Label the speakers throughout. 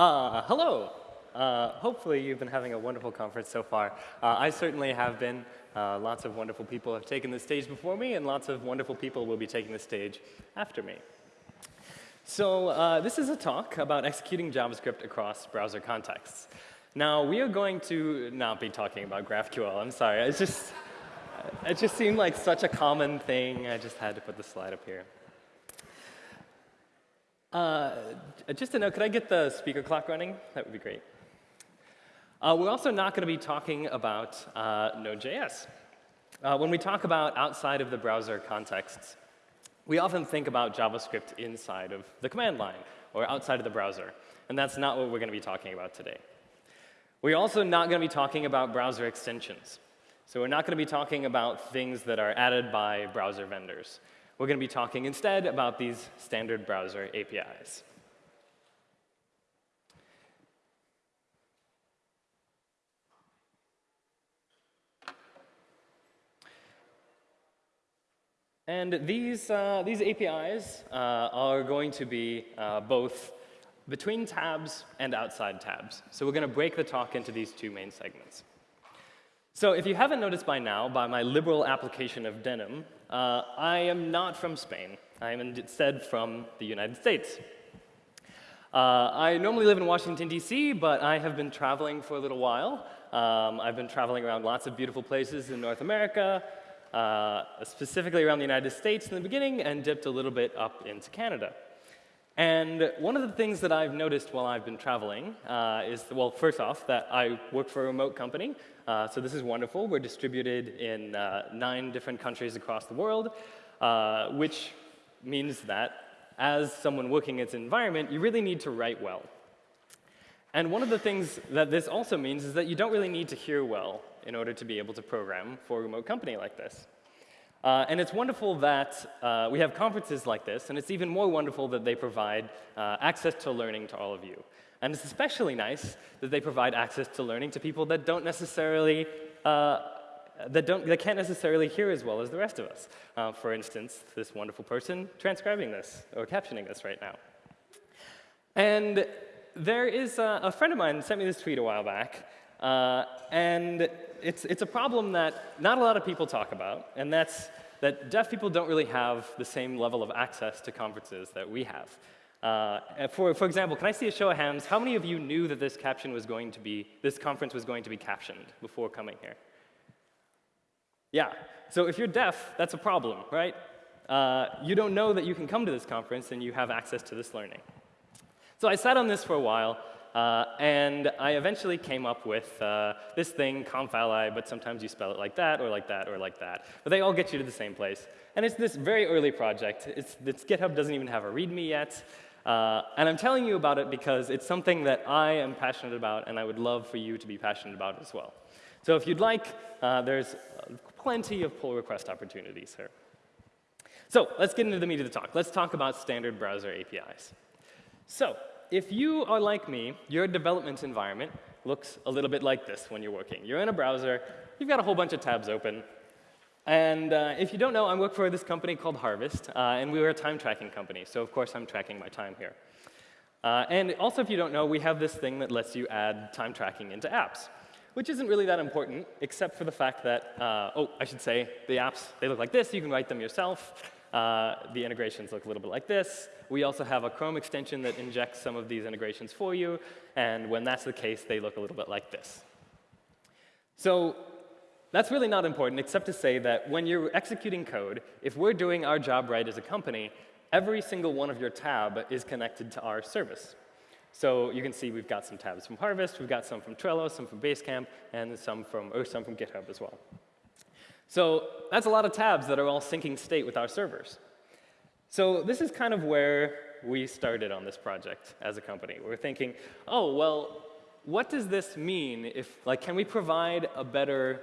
Speaker 1: Uh, hello. Uh, hopefully you've been having a wonderful conference so far. Uh, I certainly have been. Uh, lots of wonderful people have taken the stage before me, and lots of wonderful people will be taking the stage after me. So uh, this is a talk about executing JavaScript across browser contexts. Now, we are going to not be talking about GraphQL. I'm sorry. It's just, it just seemed like such a common thing. I just had to put the slide up here. Uh, just to know, could I get the speaker clock running? That would be great. Uh, we're also not going to be talking about uh, Node.js. Uh, when we talk about outside of the browser contexts, we often think about JavaScript inside of the command line or outside of the browser. And that's not what we're going to be talking about today. We're also not going to be talking about browser extensions. So we're not going to be talking about things that are added by browser vendors. We're going to be talking instead about these standard browser APIs. And these, uh, these APIs uh, are going to be uh, both between tabs and outside tabs. So we're going to break the talk into these two main segments. So if you haven't noticed by now, by my liberal application of denim, uh, I am not from Spain. I am instead from the United States. Uh, I normally live in Washington, D.C., but I have been traveling for a little while. Um, I've been traveling around lots of beautiful places in North America, uh, specifically around the United States in the beginning, and dipped a little bit up into Canada. And one of the things that I've noticed while I've been traveling uh, is, well, first off, that I work for a remote company. Uh, so this is wonderful. We're distributed in uh, nine different countries across the world, uh, which means that as someone working in its environment, you really need to write well. And one of the things that this also means is that you don't really need to hear well in order to be able to program for a remote company like this. Uh, and it's wonderful that uh, we have conferences like this, and it's even more wonderful that they provide uh, access to learning to all of you. And it's especially nice that they provide access to learning to people that don't necessarily, uh, that, don't, that can't necessarily hear as well as the rest of us. Uh, for instance, this wonderful person transcribing this, or captioning this right now. And there is a, a friend of mine sent me this tweet a while back, uh, and it's, it's a problem that not a lot of people talk about, and that's that deaf people don't really have the same level of access to conferences that we have. Uh, for, for example, can I see a show of hands? How many of you knew that this caption was going to be, this conference was going to be captioned before coming here? Yeah. So if you're deaf, that's a problem, right? Uh, you don't know that you can come to this conference and you have access to this learning. So I sat on this for a while, uh, and I eventually came up with uh, this thing, conf.ally, but sometimes you spell it like that, or like that, or like that. But they all get you to the same place. And it's this very early project. It's, it's GitHub doesn't even have a README yet. Uh, and I'm telling you about it because it's something that I am passionate about, and I would love for you to be passionate about as well. So if you'd like, uh, there's plenty of pull request opportunities here. So let's get into the meat of the talk. Let's talk about standard browser APIs. So if you are like me, your development environment looks a little bit like this when you're working. You're in a browser, you've got a whole bunch of tabs open, and uh, if you don't know, I work for this company called Harvest, uh, and we are a time tracking company. So of course, I'm tracking my time here. Uh, and also, if you don't know, we have this thing that lets you add time tracking into apps, which isn't really that important, except for the fact that, uh, oh, I should say, the apps, they look like this. You can write them yourself. Uh, the integrations look a little bit like this. We also have a Chrome extension that injects some of these integrations for you. And when that's the case, they look a little bit like this. So that's really not important, except to say that when you're executing code, if we're doing our job right as a company, every single one of your tab is connected to our service. So you can see we've got some tabs from Harvest, we've got some from Trello, some from Basecamp, and some from, or some from GitHub as well. So that's a lot of tabs that are all syncing state with our servers. So this is kind of where we started on this project as a company. We're thinking, oh, well, what does this mean if, like, can we provide a better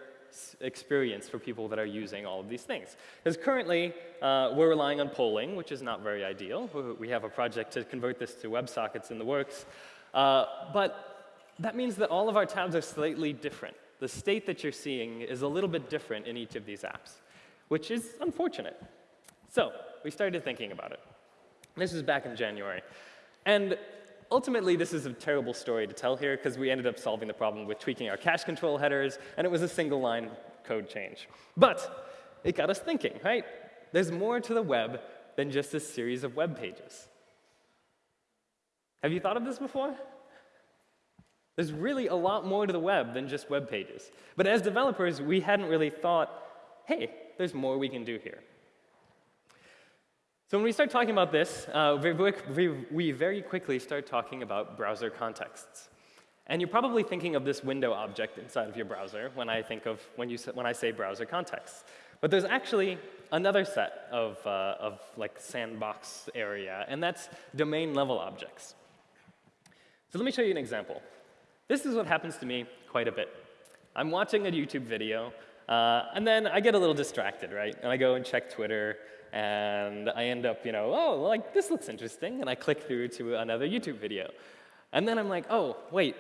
Speaker 1: experience for people that are using all of these things. Because currently, uh, we're relying on polling, which is not very ideal. We have a project to convert this to WebSockets in the works. Uh, but that means that all of our tabs are slightly different. The state that you're seeing is a little bit different in each of these apps, which is unfortunate. So we started thinking about it. This was back in January. And ultimately, this is a terrible story to tell here because we ended up solving the problem with tweaking our cache control headers, and it was a single line code change. But it got us thinking, right? There's more to the web than just a series of web pages. Have you thought of this before? There's really a lot more to the web than just web pages. But as developers, we hadn't really thought, hey, there's more we can do here. So when we start talking about this, uh, we, very quickly start talking about browser contexts. And you're probably thinking of this window object inside of your browser when I think of when, you, when I say browser contexts. But there's actually another set of, uh, of like sandbox area, and that's domain level objects. So let me show you an example. This is what happens to me quite a bit. I'm watching a YouTube video, uh, and then I get a little distracted, right? And I go and check Twitter, and I end up, you know, oh, like, this looks interesting, and I click through to another YouTube video. And then I'm like, oh, wait,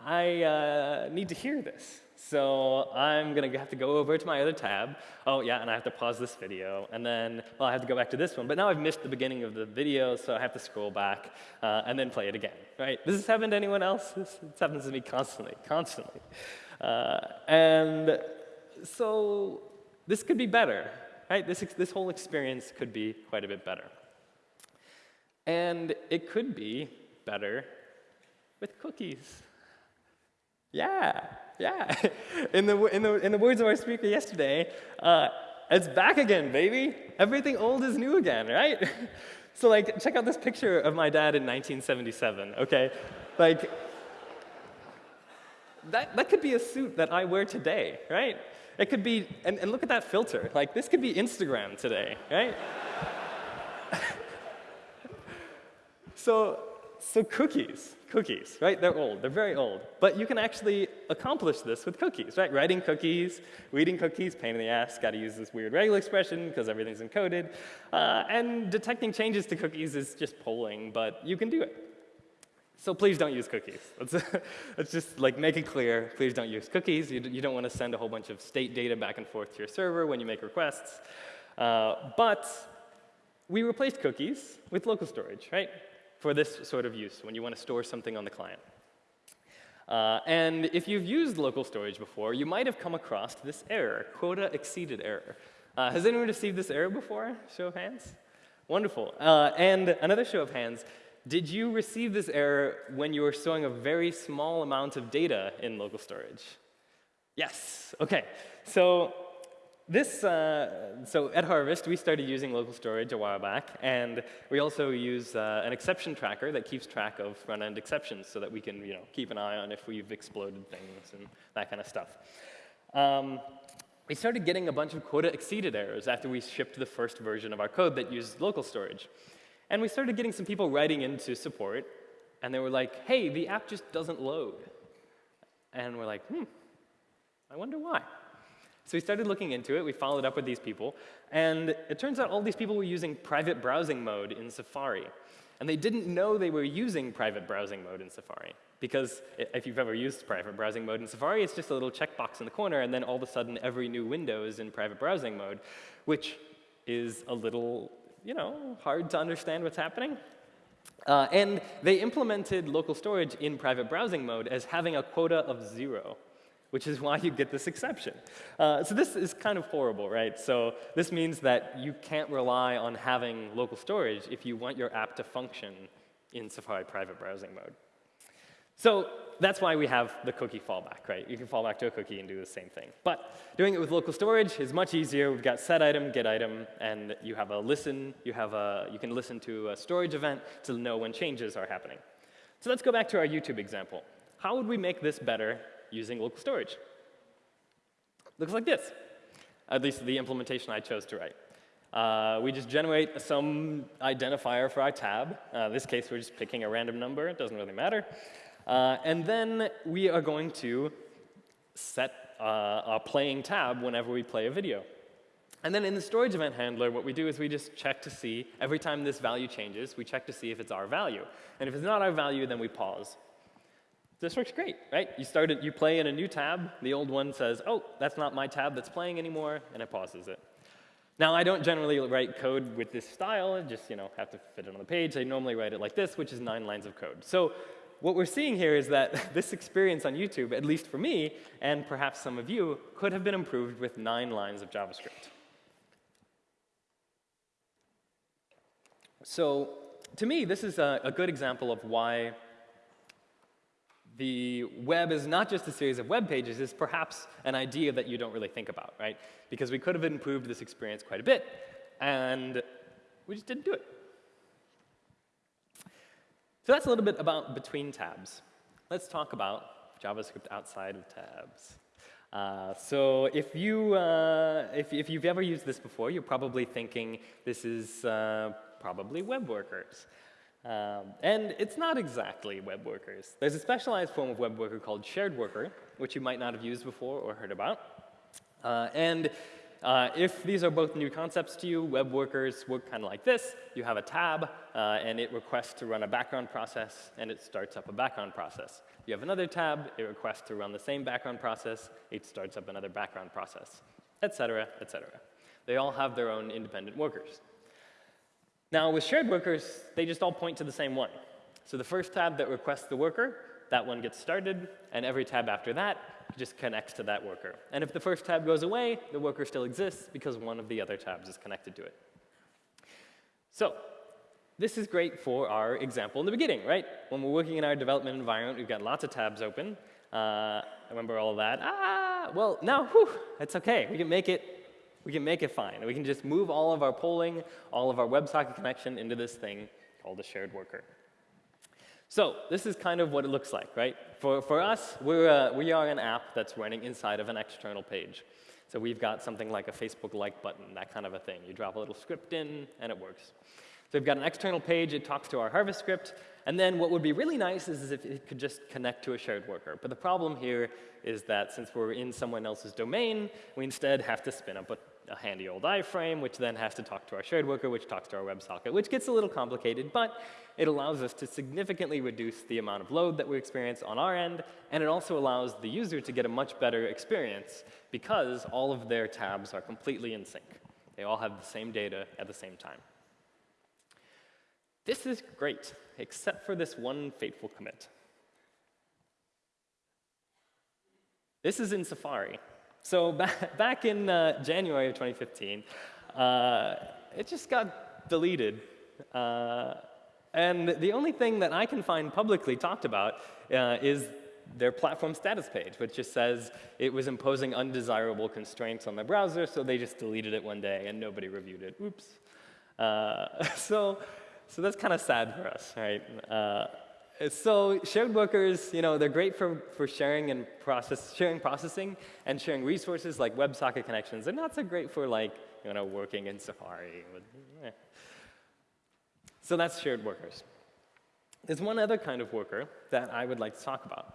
Speaker 1: I uh, need to hear this. So I'm going to have to go over to my other tab. Oh, yeah, and I have to pause this video. And then, well, I have to go back to this one. But now I've missed the beginning of the video, so I have to scroll back uh, and then play it again, right? Does this happen to anyone else? This, this happens to me constantly, constantly. Uh, and so this could be better, right? This, this whole experience could be quite a bit better. And it could be better with cookies. Yeah, yeah. In the, in the, in the words of our speaker yesterday, uh, it's back again, baby. Everything old is new again, right? so like, check out this picture of my dad in 1977, okay? Like, that, that could be a suit that I wear today, right? It could be, and, and look at that filter. Like, this could be Instagram today, right? so, so cookies, cookies, right? They're old, they're very old. But you can actually accomplish this with cookies, right? Writing cookies, reading cookies, pain in the ass, gotta use this weird regular expression because everything's encoded. Uh, and detecting changes to cookies is just polling, but you can do it. So please don't use cookies. Let's, let's just like make it clear, please don't use cookies. You, you don't want to send a whole bunch of state data back and forth to your server when you make requests. Uh, but we replaced cookies with local storage, right? for this sort of use when you want to store something on the client. Uh, and if you've used local storage before, you might have come across this error, quota exceeded error. Uh, has anyone received this error before? Show of hands? Wonderful. Uh, and another show of hands, did you receive this error when you were storing a very small amount of data in local storage? Yes, okay. So this, uh, so at Harvest, we started using local storage a while back, and we also use uh, an exception tracker that keeps track of front-end exceptions so that we can you know, keep an eye on if we've exploded things and that kind of stuff. Um, we started getting a bunch of quota exceeded errors after we shipped the first version of our code that used local storage. And we started getting some people writing into support, and they were like, hey, the app just doesn't load. And we're like, hmm, I wonder why. So we started looking into it, we followed up with these people, and it turns out all these people were using private browsing mode in Safari. And they didn't know they were using private browsing mode in Safari. Because if you've ever used private browsing mode in Safari, it's just a little checkbox in the corner, and then all of a sudden every new window is in private browsing mode, which is a little, you know, hard to understand what's happening. Uh, and they implemented local storage in private browsing mode as having a quota of zero which is why you get this exception. Uh, so this is kind of horrible, right? So this means that you can't rely on having local storage if you want your app to function in Safari private browsing mode. So that's why we have the cookie fallback, right? You can fall back to a cookie and do the same thing. But doing it with local storage is much easier. We've got set item, get item, and you have a listen. You, have a, you can listen to a storage event to know when changes are happening. So let's go back to our YouTube example. How would we make this better using local storage. Looks like this, at least the implementation I chose to write. Uh, we just generate some identifier for our tab. Uh, in this case, we're just picking a random number. It doesn't really matter. Uh, and then we are going to set uh, a playing tab whenever we play a video. And then in the storage event handler, what we do is we just check to see, every time this value changes, we check to see if it's our value. And if it's not our value, then we pause. This works great, right? You start it, you play in a new tab, the old one says, oh, that's not my tab that's playing anymore, and it pauses it. Now, I don't generally write code with this style. I just, you know, have to fit it on the page. I normally write it like this, which is nine lines of code. So what we're seeing here is that this experience on YouTube, at least for me, and perhaps some of you, could have been improved with nine lines of JavaScript. So to me, this is a, a good example of why the web is not just a series of web pages, it's perhaps an idea that you don't really think about, right? Because we could have improved this experience quite a bit, and we just didn't do it. So that's a little bit about between tabs. Let's talk about JavaScript outside of tabs. Uh, so if, you, uh, if, if, you've ever used this before, you're probably thinking this is uh, probably web workers. Um, and it's not exactly web workers. There's a specialized form of web worker called shared worker, which you might not have used before or heard about. Uh, and uh, if these are both new concepts to you, web workers work kind of like this. You have a tab, uh, and it requests to run a background process, and it starts up a background process. You have another tab, it requests to run the same background process, it starts up another background process, et cetera, et cetera. They all have their own independent workers. Now, with shared workers, they just all point to the same one. So the first tab that requests the worker, that one gets started, and every tab after that just connects to that worker. And if the first tab goes away, the worker still exists because one of the other tabs is connected to it. So this is great for our example in the beginning, right? When we're working in our development environment, we've got lots of tabs open. Uh, remember all that? Ah, well, now, whew, it's OK. We can make it we can make it fine. We can just move all of our polling, all of our WebSocket connection into this thing called a shared worker. So this is kind of what it looks like, right? For, for us, we're a, we are an app that's running inside of an external page. So we've got something like a Facebook like button, that kind of a thing. You drop a little script in, and it works. So we've got an external page, it talks to our Harvest script, and then what would be really nice is, is if it could just connect to a shared worker. But the problem here is that since we're in someone else's domain, we instead have to spin up a a handy old iframe, which then has to talk to our shared worker, which talks to our WebSocket, which gets a little complicated, but it allows us to significantly reduce the amount of load that we experience on our end, and it also allows the user to get a much better experience because all of their tabs are completely in sync. They all have the same data at the same time. This is great, except for this one fateful commit. This is in Safari. So back, back in uh, January of 2015, uh, it just got deleted. Uh, and the only thing that I can find publicly talked about uh, is their platform status page, which just says it was imposing undesirable constraints on the browser, so they just deleted it one day and nobody reviewed it. Oops. Uh, so, so that's kind of sad for us, right? So shared workers, you know, they're great for, for sharing and process, sharing processing and sharing resources like WebSocket connections. They're not so great for like, you know, working in Safari. So that's shared workers. There's one other kind of worker that I would like to talk about,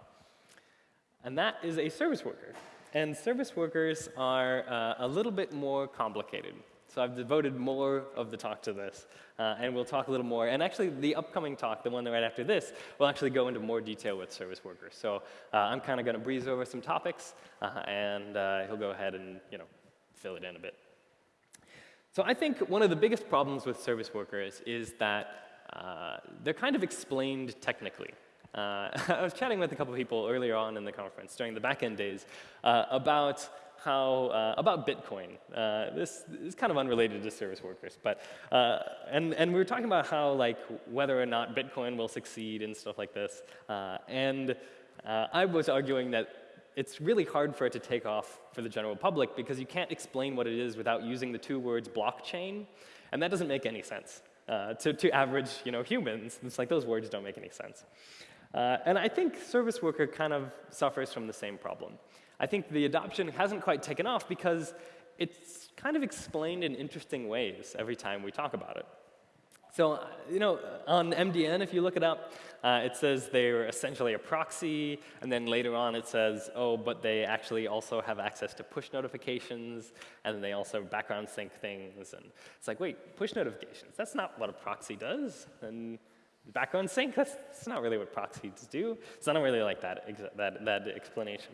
Speaker 1: and that is a service worker. And service workers are uh, a little bit more complicated. So I've devoted more of the talk to this, uh, and we'll talk a little more. And actually, the upcoming talk, the one right after this, will actually go into more detail with service workers. So uh, I'm kind of going to breeze over some topics, uh, and uh, he'll go ahead and you know fill it in a bit. So I think one of the biggest problems with service workers is that uh, they're kind of explained technically. Uh, I was chatting with a couple of people earlier on in the conference during the back end days about how, uh, about Bitcoin. Uh, this is kind of unrelated to service workers, but, uh, and, and we were talking about how, like, whether or not Bitcoin will succeed and stuff like this. Uh, and uh, I was arguing that it's really hard for it to take off for the general public because you can't explain what it is without using the two words blockchain, and that doesn't make any sense. Uh, to, to average you know, humans, it's like those words don't make any sense. and I think service worker kind of suffers from the same problem. I think the adoption hasn't quite taken off because it's kind of explained in interesting ways every time we talk about it. So, you know, on MDN, if you look it up, uh, it says they're essentially a proxy, and then later on it says, oh, but they actually also have access to push notifications, and they also background sync things. And it's like, wait, push notifications, that's not what a proxy does. And background sync, that's, that's not really what proxies do. So I don't really like that, that, that explanation.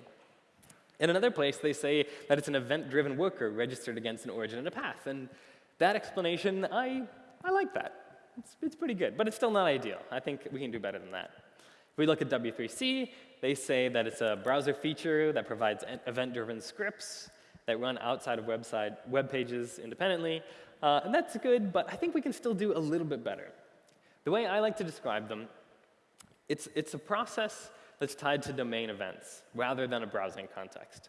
Speaker 1: In another place, they say that it's an event-driven worker registered against an origin and a path. And that explanation, I, I like that. It's, it's pretty good, but it's still not ideal. I think we can do better than that. If we look at W3C, they say that it's a browser feature that provides event-driven scripts that run outside of website, web pages independently. Uh, and that's good, but I think we can still do a little bit better. The way I like to describe them, it's, it's a process that's tied to domain events rather than a browsing context.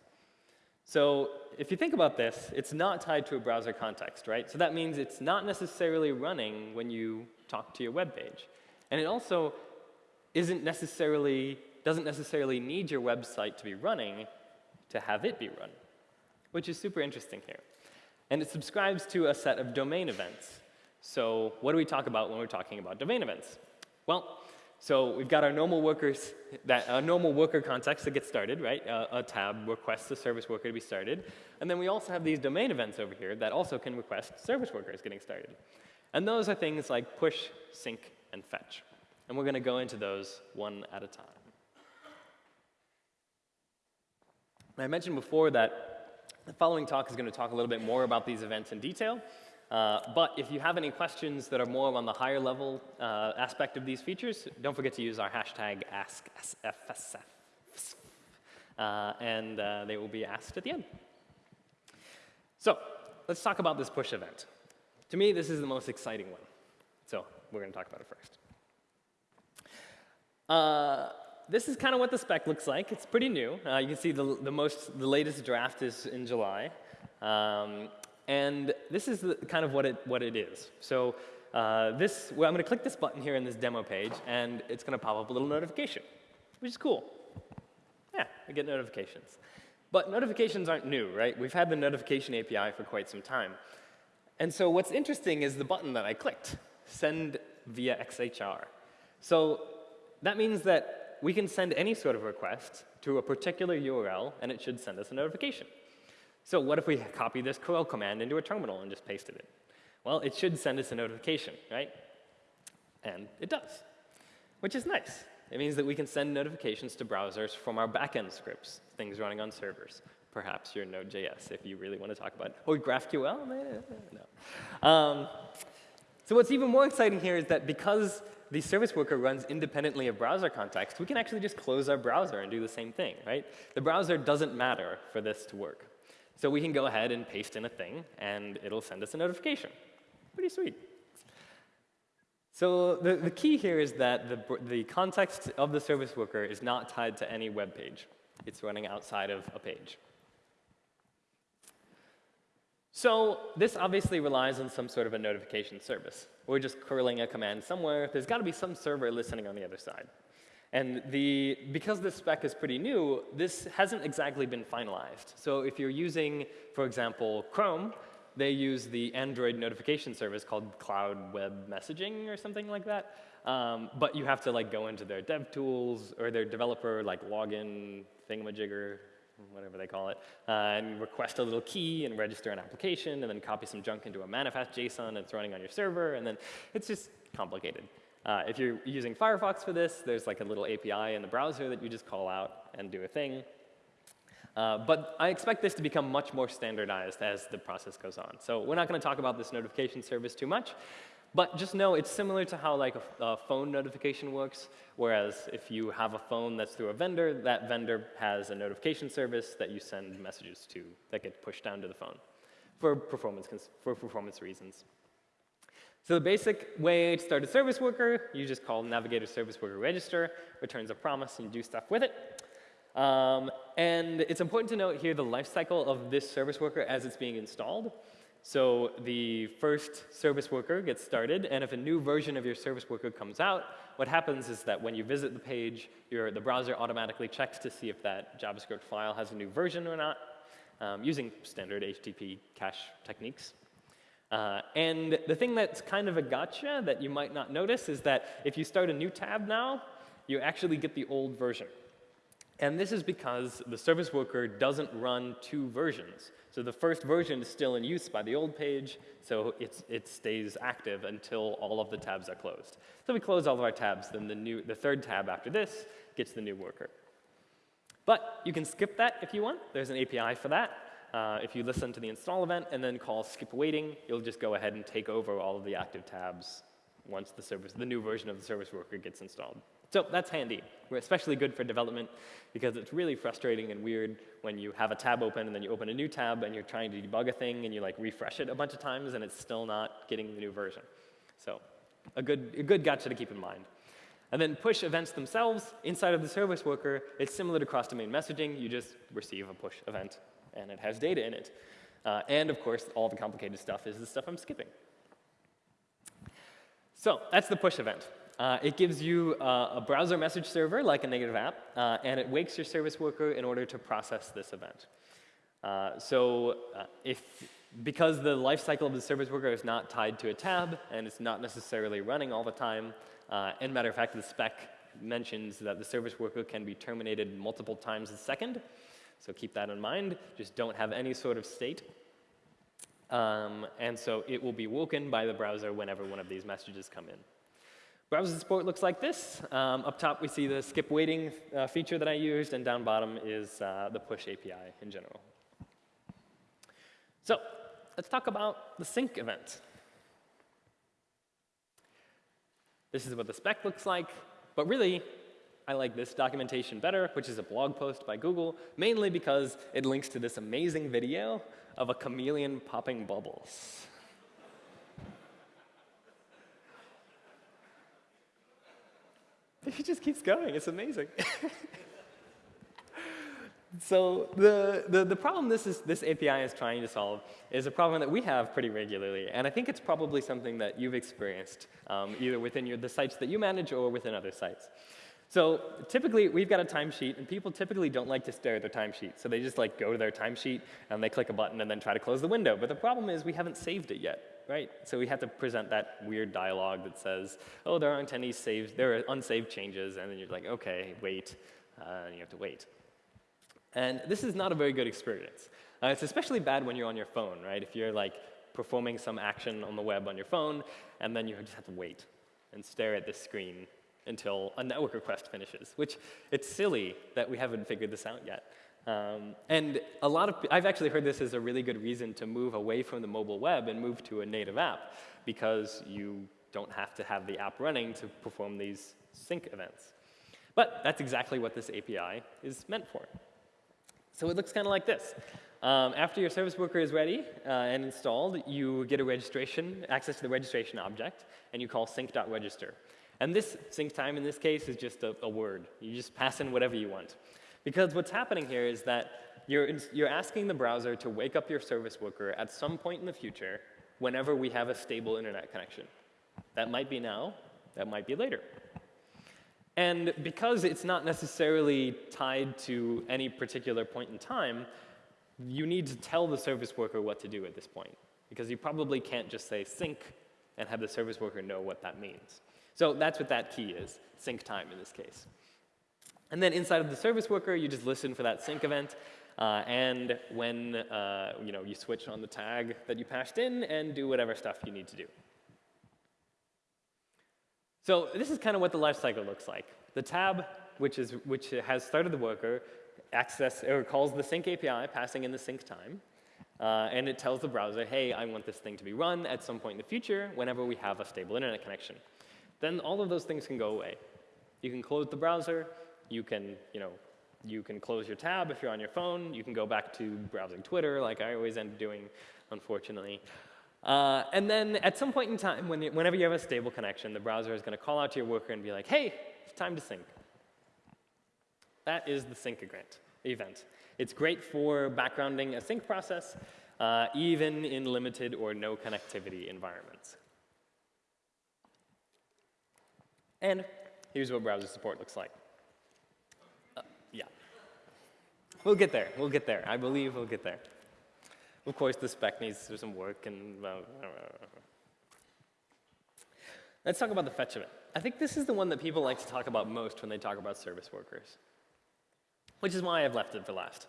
Speaker 1: So if you think about this, it's not tied to a browser context, right? So that means it's not necessarily running when you talk to your web page. And it also isn't necessarily, doesn't necessarily need your website to be running to have it be run, which is super interesting here. And it subscribes to a set of domain events. So what do we talk about when we're talking about domain events? Well, so we've got our normal workers, that a normal worker context to get started, right? a tab requests a service worker to be started. And then we also have these domain events over here that also can request service workers getting started. And those are things like push, sync, and fetch. And we're going to go into those one at a time. I mentioned before that the following talk is going to talk a little bit more about these events in detail. Uh, but if you have any questions that are more on the higher level uh, aspect of these features, don't forget to use our hashtag AskSFSF. Uh, and uh, they will be asked at the end. So let's talk about this push event. To me, this is the most exciting one. So we're going to talk about it first. Uh, this is kind of what the spec looks like. It's pretty new. Uh, you can see the, the most, the latest draft is in July. Um, and this is the, kind of what it, what it is. So uh, this, well, I'm going to click this button here in this demo page, and it's going to pop up a little notification, which is cool. Yeah, I get notifications. But notifications aren't new, right? We've had the notification API for quite some time. And so what's interesting is the button that I clicked, send via XHR. So that means that we can send any sort of request to a particular URL, and it should send us a notification. So what if we copy this curl command into a terminal and just pasted it? Well, it should send us a notification, right? And it does, which is nice. It means that we can send notifications to browsers from our backend scripts, things running on servers. Perhaps your Node.js, if you really want to talk about. Or GraphQL? No. Um, so what's even more exciting here is that because the service worker runs independently of browser context, we can actually just close our browser and do the same thing, right? The browser doesn't matter for this to work. So we can go ahead and paste in a thing, and it'll send us a notification. Pretty sweet. So the, the key here is that the, the context of the service worker is not tied to any web page. It's running outside of a page. So this obviously relies on some sort of a notification service. We're just curling a command somewhere. There's got to be some server listening on the other side. And the, because this spec is pretty new, this hasn't exactly been finalized. So if you're using, for example, Chrome, they use the Android notification service called Cloud Web Messaging or something like that. Um, but you have to like go into their dev tools or their developer like login thingamajigger, whatever they call it, uh, and request a little key and register an application and then copy some junk into a manifest JSON that's running on your server and then it's just complicated. Uh, if you're using Firefox for this, there's like a little API in the browser that you just call out and do a thing. Uh, but I expect this to become much more standardized as the process goes on. So we're not going to talk about this notification service too much. But just know it's similar to how like a, a, phone notification works, whereas if you have a phone that's through a vendor, that vendor has a notification service that you send messages to that get pushed down to the phone for performance, for performance reasons. So the basic way to start a service worker, you just call navigator service worker register, returns a promise, and do stuff with it. Um, and it's important to note here the lifecycle of this service worker as it's being installed. So the first service worker gets started, and if a new version of your service worker comes out, what happens is that when you visit the page, your, the browser automatically checks to see if that JavaScript file has a new version or not, um, using standard HTTP cache techniques. Uh, and the thing that's kind of a gotcha that you might not notice is that if you start a new tab now, you actually get the old version. And this is because the service worker doesn't run two versions. So the first version is still in use by the old page, so it stays active until all of the tabs are closed. So we close all of our tabs, then the, new, the third tab after this gets the new worker. But you can skip that if you want. There's an API for that. Uh, if you listen to the install event and then call skip waiting, you'll just go ahead and take over all of the active tabs once the service, the new version of the service worker gets installed. So that's handy. We're especially good for development because it's really frustrating and weird when you have a tab open and then you open a new tab and you're trying to debug a thing and you like refresh it a bunch of times and it's still not getting the new version. So a good, a good gotcha to keep in mind. And then push events themselves inside of the service worker, it's similar to cross-domain messaging. You just receive a push event and it has data in it. Uh, and of course, all the complicated stuff is the stuff I'm skipping. So that's the push event. Uh, it gives you uh, a browser message server like a native app, uh, and it wakes your service worker in order to process this event. Uh, so if, because the lifecycle of the service worker is not tied to a tab, and it's not necessarily running all the time, and matter of fact, the spec mentions that the service worker can be terminated multiple times a second, so keep that in mind. Just don't have any sort of state. Um, and so it will be woken by the browser whenever one of these messages come in. Browser support looks like this. Um, up top, we see the skip waiting uh, feature that I used, and down bottom is uh, the push API in general. So let's talk about the sync event. This is what the spec looks like, but really, I like this documentation better, which is a blog post by Google, mainly because it links to this amazing video of a chameleon popping bubbles. It just keeps going. It's amazing. so the, the, the, problem this, is, this API is trying to solve is a problem that we have pretty regularly. And I think it's probably something that you've experienced, um, either within your, the sites that you manage or within other sites. So typically, we've got a timesheet, and people typically don't like to stare at their timesheet. So they just like go to their timesheet, and they click a button, and then try to close the window. But the problem is we haven't saved it yet, right? So we have to present that weird dialogue that says, oh, there aren't any saved, there are unsaved changes, and then you're like, okay, wait, uh, and you have to wait. And this is not a very good experience. Uh, it's especially bad when you're on your phone, right? If you're like performing some action on the web on your phone, and then you just have to wait and stare at this screen until a network request finishes, which it's silly that we haven't figured this out yet. Um, and a lot of, I've actually heard this as a really good reason to move away from the mobile web and move to a native app because you don't have to have the app running to perform these sync events. But that's exactly what this API is meant for. So it looks kind of like this. Um, after your service worker is ready uh, and installed, you get a registration, access to the registration object, and you call sync.register. And this sync time in this case is just a, a, word. You just pass in whatever you want. Because what's happening here is that you're, you're asking the browser to wake up your service worker at some point in the future whenever we have a stable internet connection. That might be now, that might be later. And because it's not necessarily tied to any particular point in time, you need to tell the service worker what to do at this point. Because you probably can't just say sync and have the service worker know what that means. So that's what that key is, sync time in this case. And then inside of the service worker, you just listen for that sync event. Uh, and when uh, you, know, you switch on the tag that you passed in and do whatever stuff you need to do. So this is kind of what the lifecycle looks like. The tab, which, is, which has started the worker, access, or calls the sync API, passing in the sync time. Uh, and it tells the browser, hey, I want this thing to be run at some point in the future whenever we have a stable internet connection then all of those things can go away. You can close the browser, you can, you know, you can close your tab if you're on your phone, you can go back to browsing Twitter like I always end up doing, unfortunately. Uh, and then at some point in time, when whenever you have a stable connection, the browser is going to call out to your worker and be like, hey, it's time to sync. That is the sync event. It's great for backgrounding a sync process, uh, even in limited or no connectivity environments. And here's what browser support looks like. Uh, yeah. We'll get there. We'll get there. I believe we'll get there. Of course, the spec needs some work and. Uh, Let's talk about the fetch event. I think this is the one that people like to talk about most when they talk about service workers, which is why I've left it for last.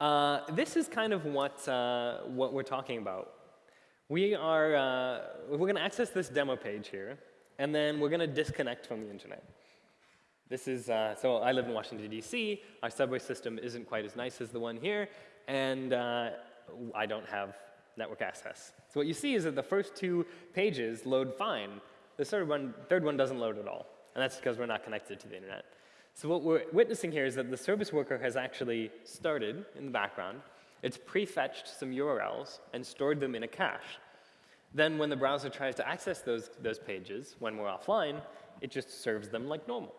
Speaker 1: Uh, this is kind of what, uh, what we're talking about we are, uh, we're going to access this demo page here, and then we're going to disconnect from the internet. This is, uh, so I live in Washington, D.C. Our subway system isn't quite as nice as the one here, and uh, I don't have network access. So what you see is that the first two pages load fine. The third one, third one doesn't load at all, and that's because we're not connected to the internet. So what we're witnessing here is that the service worker has actually started in the background. It's prefetched some URLs and stored them in a cache. Then when the browser tries to access those, those pages when we're offline, it just serves them like normal.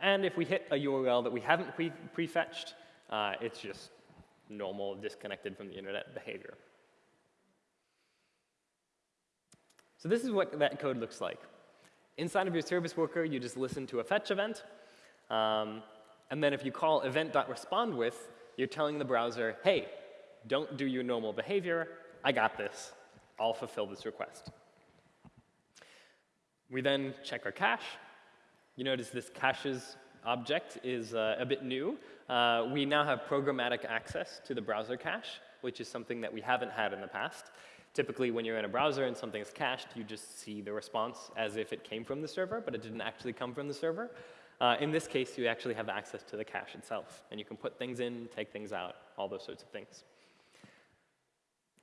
Speaker 1: And if we hit a URL that we haven't pre prefetched, uh, it's just normal disconnected from the internet behavior. So this is what that code looks like. Inside of your service worker, you just listen to a fetch event. Um, and then if you call event.respondWith, you're telling the browser, hey, don't do your normal behavior. I got this. I'll fulfill this request. We then check our cache. You notice this caches object is uh, a bit new. Uh, we now have programmatic access to the browser cache, which is something that we haven't had in the past. Typically, when you're in a browser and something's cached, you just see the response as if it came from the server, but it didn't actually come from the server. Uh, in this case, you actually have access to the cache itself, and you can put things in, take things out, all those sorts of things.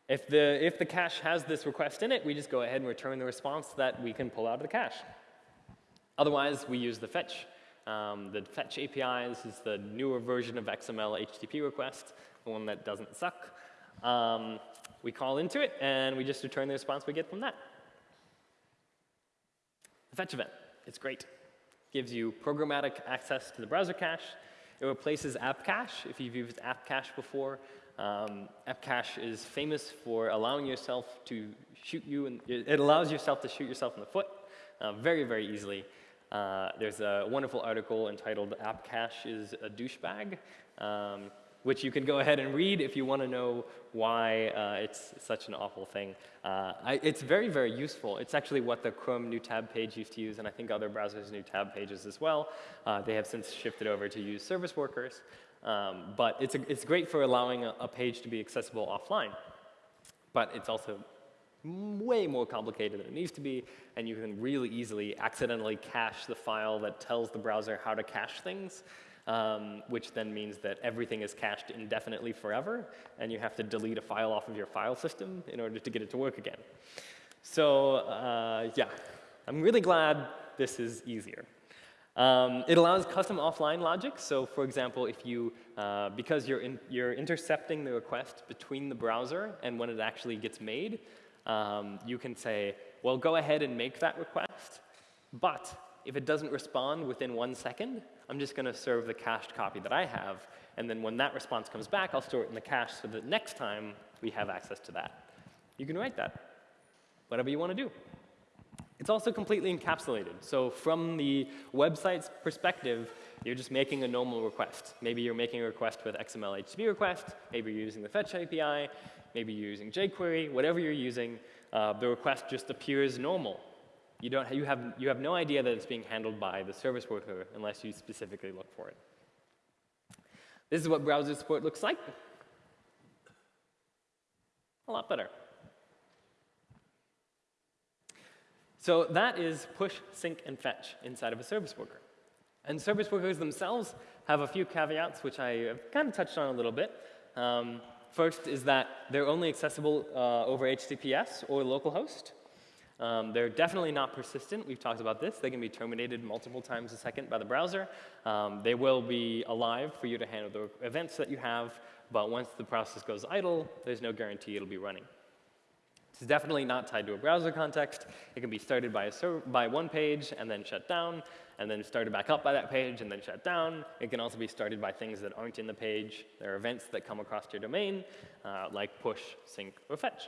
Speaker 1: If the, if the cache has this request in it, we just go ahead and return the response that we can pull out of the cache. Otherwise, we use the fetch. Um, the fetch API, this is the newer version of XML HTTP request, the one that doesn't suck. Um, we call into it, and we just return the response we get from that. The fetch event, it's great. Gives you programmatic access to the browser cache. It replaces app cache. If you've used app cache before, um, AppCache is famous for allowing yourself to shoot you, and it allows yourself to shoot yourself in the foot uh, very, very easily. Uh, there's a wonderful article entitled AppCache is a douchebag, um, which you can go ahead and read if you want to know why uh, it's such an awful thing. Uh, I, it's very, very useful. It's actually what the Chrome new tab page used to use, and I think other browsers new tab pages as well. Uh, they have since shifted over to use service workers. Um, but it's, a, it's great for allowing a, a page to be accessible offline. But it's also way more complicated than it needs to be, and you can really easily accidentally cache the file that tells the browser how to cache things, um, which then means that everything is cached indefinitely forever, and you have to delete a file off of your file system in order to get it to work again. So uh, yeah, I'm really glad this is easier. Um, it allows custom offline logic. So for example, if you, uh, because you're, in, you're intercepting the request between the browser and when it actually gets made, um, you can say, well, go ahead and make that request, but if it doesn't respond within one second, I'm just going to serve the cached copy that I have, and then when that response comes back, I'll store it in the cache so that next time we have access to that. You can write that, whatever you want to do. It's also completely encapsulated. So from the website's perspective, you're just making a normal request. Maybe you're making a request with XML HTTP request, maybe you're using the fetch API, maybe you're using jQuery, whatever you're using, uh, the request just appears normal. You, don't, you, have, you have no idea that it's being handled by the service worker unless you specifically look for it. This is what browser support looks like. A lot better. So that is push, sync, and fetch inside of a service worker. And service workers themselves have a few caveats, which I have kind of touched on a little bit. Um, first is that they're only accessible uh, over HTTPS or localhost. Um, they're definitely not persistent. We've talked about this. They can be terminated multiple times a second by the browser. Um, they will be alive for you to handle the events that you have, but once the process goes idle, there's no guarantee it'll be running. It's definitely not tied to a browser context. It can be started by, a by one page and then shut down, and then started back up by that page and then shut down. It can also be started by things that aren't in the page. There are events that come across your domain, uh, like push, sync, or fetch.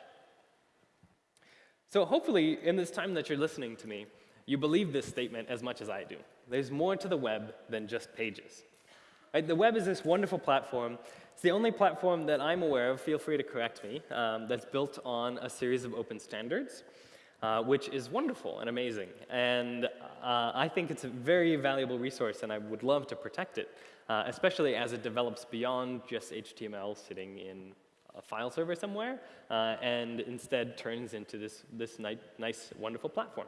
Speaker 1: So hopefully, in this time that you're listening to me, you believe this statement as much as I do. There's more to the web than just pages. Right? The web is this wonderful platform it's the only platform that I'm aware of, feel free to correct me, um, that's built on a series of open standards, uh, which is wonderful and amazing. And uh, I think it's a very valuable resource, and I would love to protect it, uh, especially as it develops beyond just HTML sitting in a file server somewhere, uh, and instead turns into this, this ni nice, wonderful platform.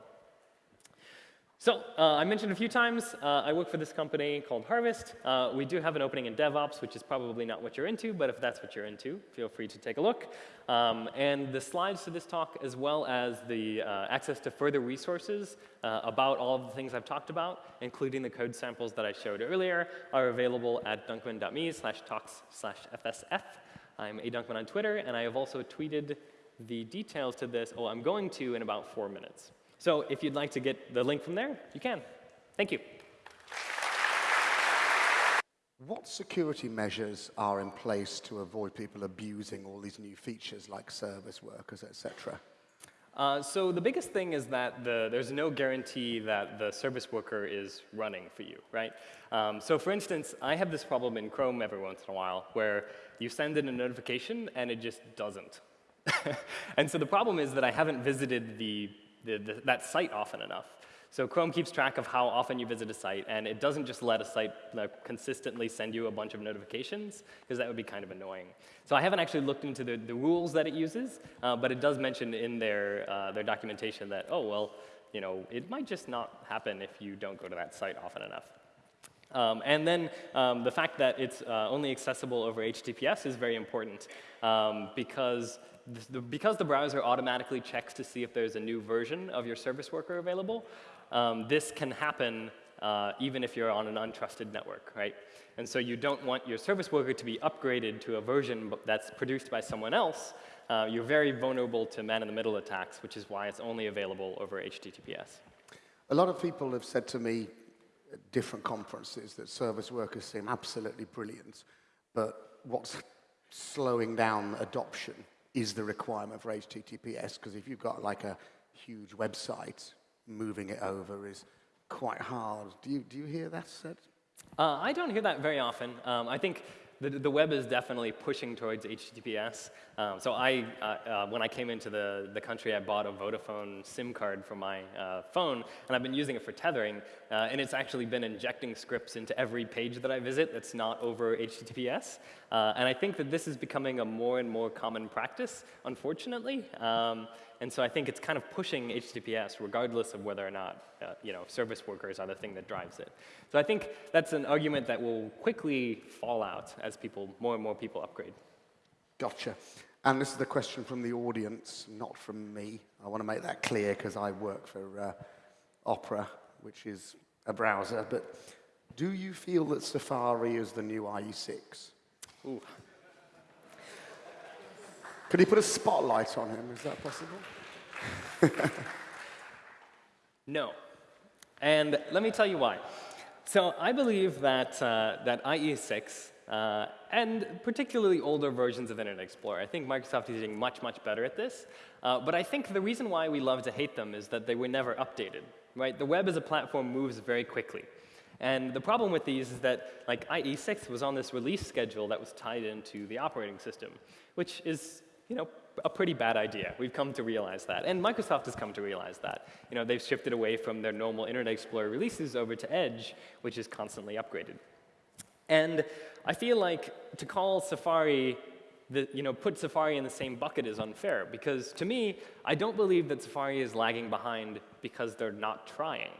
Speaker 1: So uh, I mentioned a few times, uh, I work for this company called Harvest. Uh, we do have an opening in DevOps, which is probably not what you're into, but if that's what you're into, feel free to take a look. Um, and the slides to this talk, as well as the uh, access to further resources uh, about all of the things I've talked about, including the code samples that I showed earlier, are available at dunkman.me slash talks slash FSF. I'm A Dunkman on Twitter, and I have also tweeted the details to this, oh, I'm going to in about four minutes. So if you'd like to get the link from there, you can. Thank you.
Speaker 2: What security measures are in place to avoid people abusing all these new features like service workers, etc.?
Speaker 1: Uh, so the biggest thing is that the, there's no guarantee that the service worker is running for you, right? Um, so for instance, I have this problem in Chrome every once in a while where you send in a notification and it just doesn't. and so the problem is that I haven't visited the the, the, that site often enough. So Chrome keeps track of how often you visit a site, and it doesn't just let a site consistently send you a bunch of notifications, because that would be kind of annoying. So I haven't actually looked into the, the rules that it uses, uh, but it does mention in their, uh, their documentation that, oh, well, you know, it might just not happen if you don't go to that site often enough. Um, and then um, the fact that it's uh, only accessible over HTTPS is very important um, because because the browser automatically checks to see if there's a new version of your service worker available, um, this can happen uh, even if you're on an untrusted network, right? And so you don't want your service worker to be upgraded to a version that's produced by someone else. Uh, you're very vulnerable to man-in-the-middle attacks, which is why it's only available over HTTPS.
Speaker 2: A lot of people have said to me at different conferences that service workers seem absolutely brilliant, but what's slowing down adoption is the requirement for HTTPS, because if you've got like a huge website, moving it over is quite hard. Do you, do you hear that said?
Speaker 1: Uh, I don't hear that very often. Um, I think the, the web is definitely pushing towards HTTPS. Um, so I, uh, uh, when I came into the, the country, I bought a Vodafone SIM card for my uh, phone, and I've been using it for tethering, uh, and it's actually been injecting scripts into every page that I visit that's not over HTTPS. Uh, and I think that this is becoming a more and more common practice, unfortunately. Um, and so I think it's kind of pushing HTTPS regardless of whether or not uh, you know, service workers are the thing that drives it. So I think that's an argument that will quickly fall out as people, more and more people upgrade.
Speaker 2: Gotcha. And this is the question from the audience, not from me. I want to make that clear because I work for uh, Opera, which is a browser. But do you feel that Safari is the new IE6?
Speaker 1: Ooh.
Speaker 2: Could he put a spotlight on him? Is that possible?
Speaker 1: no. And let me tell you why. So I believe that, uh, that IE6 uh, and particularly older versions of Internet Explorer. I think Microsoft is getting much, much better at this. Uh, but I think the reason why we love to hate them is that they were never updated. Right? The web as a platform moves very quickly. And the problem with these is that like IE6 was on this release schedule that was tied into the operating system, which is you know, a pretty bad idea. We've come to realize that. And Microsoft has come to realize that. You know, they've shifted away from their normal Internet Explorer releases over to Edge, which is constantly upgraded. And I feel like to call Safari, the, you know, put Safari in the same bucket is unfair because to me, I don't believe that Safari is lagging behind because they're not trying.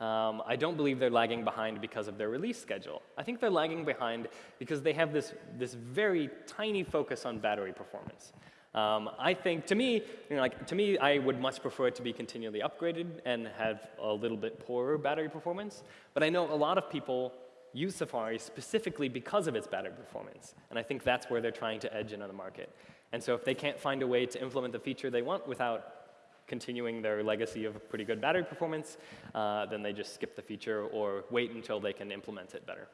Speaker 1: Um, I don't believe they're lagging behind because of their release schedule. I think they're lagging behind because they have this, this very tiny focus on battery performance. Um, I think, to me, you know, like, to me, I would much prefer it to be continually upgraded and have a little bit poorer battery performance. But I know a lot of people use Safari specifically because of its battery performance. And I think that's where they're trying to edge into the market. And so if they can't find a way to implement the feature they want without continuing their legacy of pretty good battery performance, uh, then they just skip the feature or wait until they can implement it better.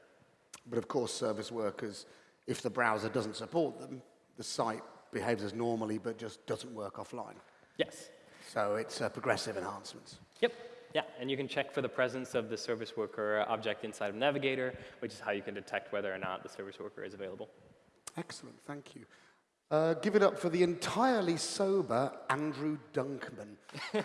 Speaker 2: But of course, service workers, if the browser doesn't support them, the site behaves as normally but just doesn't work offline.
Speaker 1: Yes.
Speaker 2: So it's uh, progressive enhancements.
Speaker 1: Yep. Yeah, and you can check for the presence of the service worker object inside of Navigator, which is how you can detect whether or not the service worker is available.
Speaker 2: Excellent, thank you. Uh, give it up for the entirely sober Andrew Dunkman.